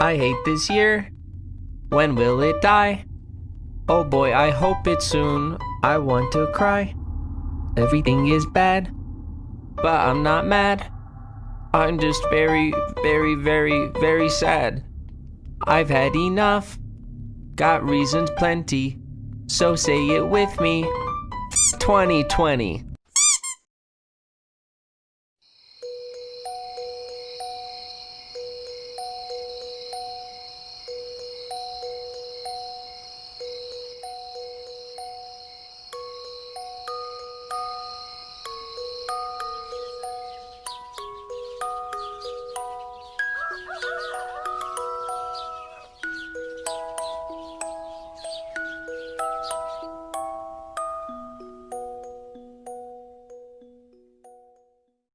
I hate this year. When will it die? Oh boy, I hope it's soon. I want to cry. Everything is bad, but I'm not mad. I'm just very, very, very, very sad. I've had enough. Got reasons plenty. So say it with me. 2020.